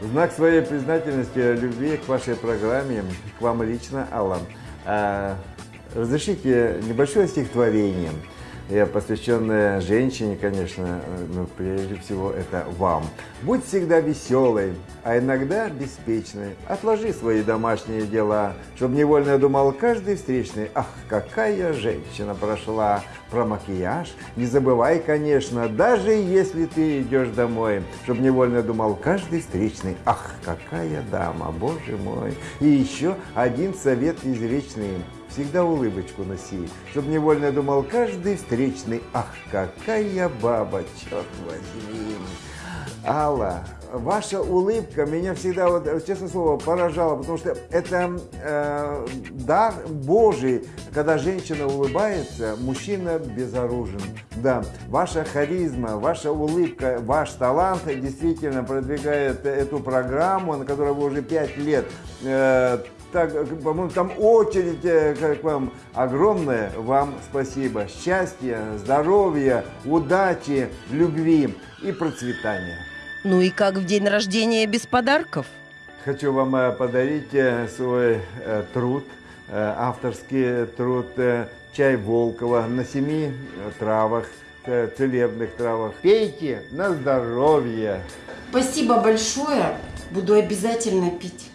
В знак своей признательности, любви к вашей программе, к вам лично, Алла, э, разрешите небольшое стихотворение, э, посвященное женщине, конечно, но прежде всего это вам. Будь всегда веселой, а иногда беспечной. Отложи свои домашние дела, чтобы невольно думал каждый встречный. Ах, какая женщина прошла! Про макияж не забывай, конечно, даже если ты идешь домой, чтобы невольно думал каждый встречный. Ах, какая дама, боже мой! И еще один совет извечный. Всегда улыбочку носи, чтобы невольно думал каждый встречный. Ах, какая баба, черт возьми! Алла, ваша улыбка меня всегда, вот, честное слово, поражала, потому что это э, дар Божий, когда женщина улыбается, мужчина безоружен. Да, ваша харизма, ваша улыбка, ваш талант действительно продвигает эту программу, на которой вы уже пять лет э, так, по-моему, там очередь э, к вам огромная. Вам спасибо. Счастья, здоровья, удачи, любви и процветания. Ну и как в день рождения без подарков? Хочу вам э, подарить э, свой э, труд, э, авторский труд э, «Чай Волкова» на семи э, травах, э, целебных травах. Пейте на здоровье. Спасибо большое. Буду обязательно пить.